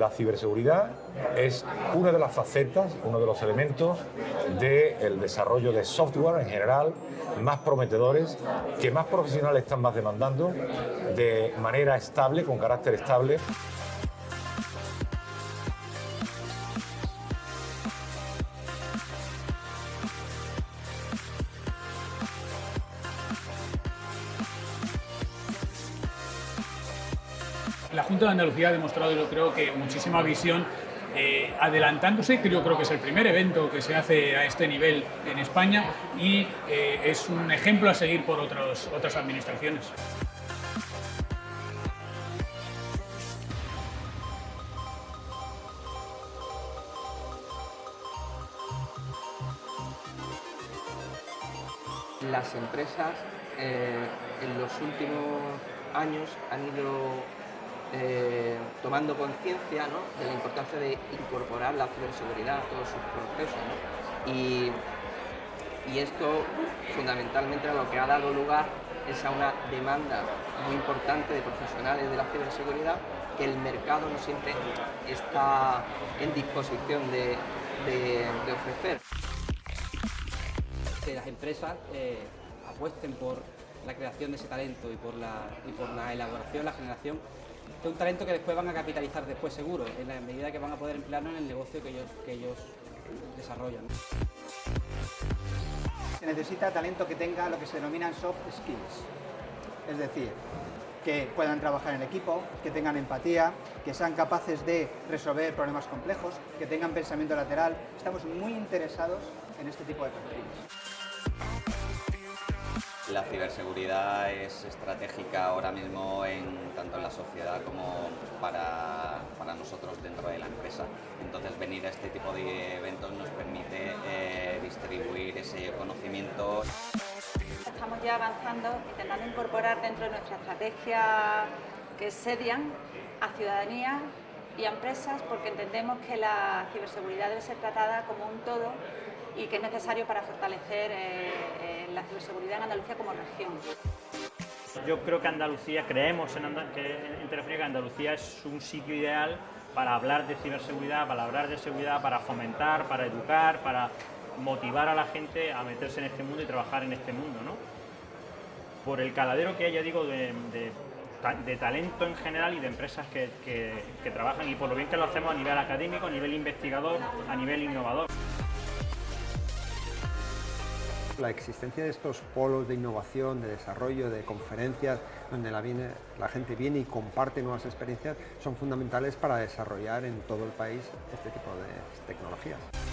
La ciberseguridad es una de las facetas, uno de los elementos del desarrollo de software en general más prometedores, que más profesionales están más demandando de manera estable, con carácter estable. La Junta de Andalucía ha demostrado, yo creo, que muchísima visión eh, adelantándose, creo, creo que es el primer evento que se hace a este nivel en España y eh, es un ejemplo a seguir por otros, otras administraciones. Las empresas eh, en los últimos años han ido eh, tomando conciencia de la importancia de incorporar la ciberseguridad a todos sus procesos. Y, esto fundamentalmente a lo que ha dado lugar es a una demanda muy importante de profesionales de la ciberseguridad que el mercado no siempre está en disposición de, ofrecer. Que las empresas eh, apuesten por la creación de ese talento y por la, y por la elaboración, la generación de un talento que después van a capitalizar después seguro, en la medida que van a poder emplearlo en el negocio que ellos, que ellos desarrollan. Se necesita talento que tenga lo que se denominan soft skills, es decir, que puedan trabajar en equipo, que tengan empatía, que sean capaces de resolver problemas complejos, que tengan pensamiento lateral. Estamos muy interesados en este tipo de perfiles. La ciberseguridad es estratégica ahora mismo en, tanto en la sociedad como para, nosotros dentro de la empresa. Entonces venir a este tipo de eventos nos permite eh, distribuir ese conocimiento. Estamos ya avanzando, intentando incorporar dentro de nuestra estrategia que es SEDIAN a ciudadanía y a empresas porque entendemos que la ciberseguridad debe ser tratada como un todo y que es necesario para fortalecer eh, eh, la ciberseguridad en Andalucía como región. Yo creo que Andalucía, creemos en, que, en que Andalucía es un sitio ideal para hablar de ciberseguridad, para hablar de seguridad, para fomentar, para educar, para motivar a la gente a meterse en este mundo y trabajar en este mundo. ¿no? Por el caladero que hay, ya digo, de, talento en general y de empresas que trabajan y por lo bien que lo hacemos a nivel académico, a nivel investigador, a nivel innovador la existencia de estos polos de innovación, de desarrollo, de conferencias, donde la, gente viene y comparte nuevas experiencias, son fundamentales para desarrollar en todo el país este tipo de tecnologías.